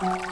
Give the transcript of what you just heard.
Thank